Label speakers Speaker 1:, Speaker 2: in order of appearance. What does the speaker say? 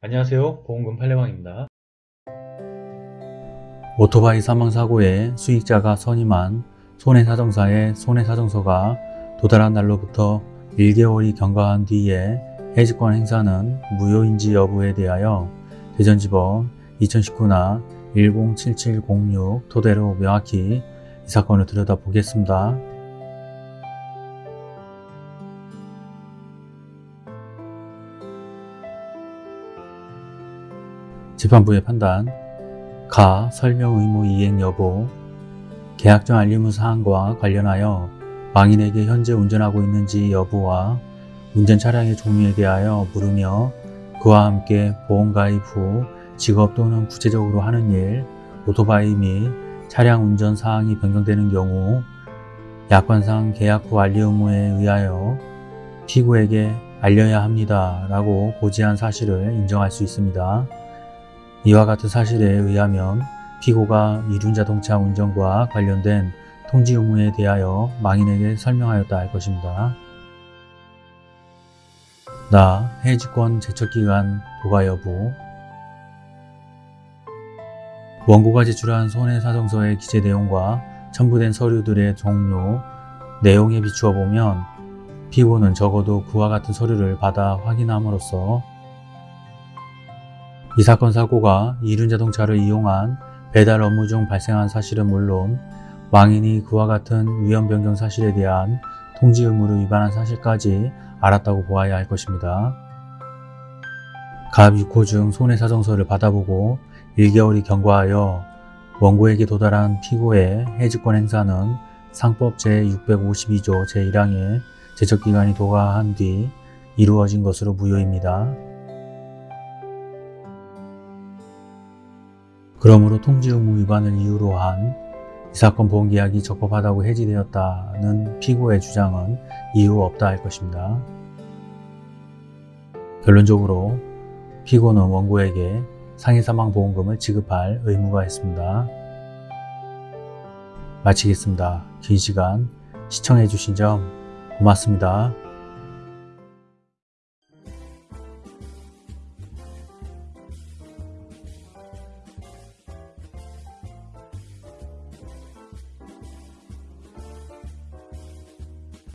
Speaker 1: 안녕하세요 보험금 팔례방입니다
Speaker 2: 오토바이 사망사고에 수익자가 선임한 손해사정사의 손해사정서가 도달한 날로부터 1개월이 경과한 뒤에 해지권 행사는 무효인지 여부에 대하여 대전지법 2019나 107706 토대로 명확히 이 사건을 들여다보겠습니다. 재판부의 판단 가 설명 의무 이행 여부 계약정 알림후 사항과 관련하여 망인에게 현재 운전하고 있는지 여부와 운전 차량의 종류에 대하여 물으며 그와 함께 보험 가입 후 직업 또는 구체적으로 하는 일, 오토바이 및 차량 운전 사항이 변경되는 경우 약관상 계약 후 알리 의무에 의하여 피고에게 알려야 합니다 라고 고지한 사실을 인정할 수 있습니다. 이와 같은 사실에 의하면 피고가 이륜자동차 운전과 관련된 통지 의무에 대하여 망인에게 설명하였다 할 것입니다. 나 해지권 제척기간 도가 여부 원고가 제출한 손해사정서의 기재 내용과 첨부된 서류들의 종류, 내용에 비추어 보면 피고는 적어도 그와 같은 서류를 받아 확인함으로써 이 사건 사고가 이륜자동차를 이용한 배달 업무 중 발생한 사실은 물론 망인이 그와 같은 위험 변경 사실에 대한 통지 의무를 위반한 사실까지 알았다고 보아야 할 것입니다. 갑 6호 중 손해사정서를 받아보고 1개월이 경과하여 원고에게 도달한 피고의 해지권 행사는 상법 제652조 제1항의 제척기간이 도과한 뒤 이루어진 것으로 무효입니다. 그러므로 통지 의무 위반을 이유로 한 이 사건 보험계약이 적법하다고 해지되었다는 피고의 주장은 이유 없다 할 것입니다. 결론적으로 피고는 원고에게 상해사망보험금을 지급할 의무가 있습니다. 마치겠습니다. 긴 시간 시청해주신 점 고맙습니다.